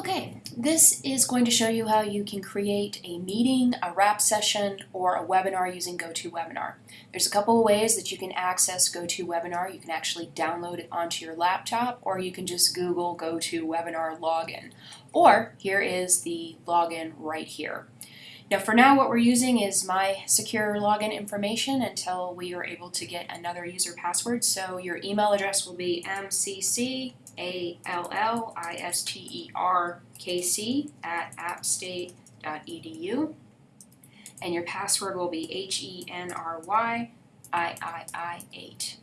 Okay, this is going to show you how you can create a meeting, a wrap session, or a webinar using GoToWebinar. There's a couple of ways that you can access GoToWebinar. You can actually download it onto your laptop, or you can just Google GoToWebinar login. Or here is the login right here. Now for now what we're using is my secure login information until we are able to get another user password. So your email address will be mcc a L L I S T E R K C at appstate.edu. And your password will be H E N R Y I I I 8.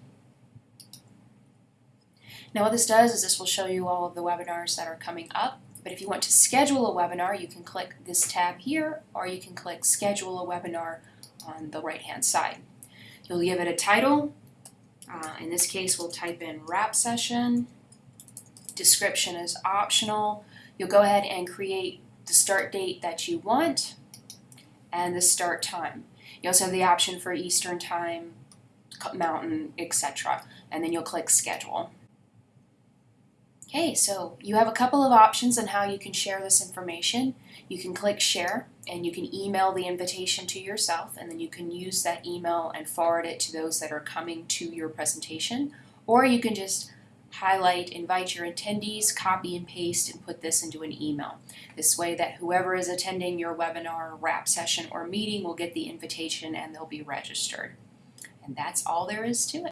Now, what this does is this will show you all of the webinars that are coming up. But if you want to schedule a webinar, you can click this tab here, or you can click Schedule a Webinar on the right hand side. You'll give it a title. Uh, in this case, we'll type in Wrap Session description is optional. You'll go ahead and create the start date that you want and the start time. You also have the option for Eastern Time, Mountain, etc. And then you'll click Schedule. Okay, so you have a couple of options on how you can share this information. You can click Share and you can email the invitation to yourself and then you can use that email and forward it to those that are coming to your presentation. Or you can just highlight, invite your attendees, copy and paste, and put this into an email. This way that whoever is attending your webinar, wrap session, or meeting will get the invitation and they'll be registered. And that's all there is to it.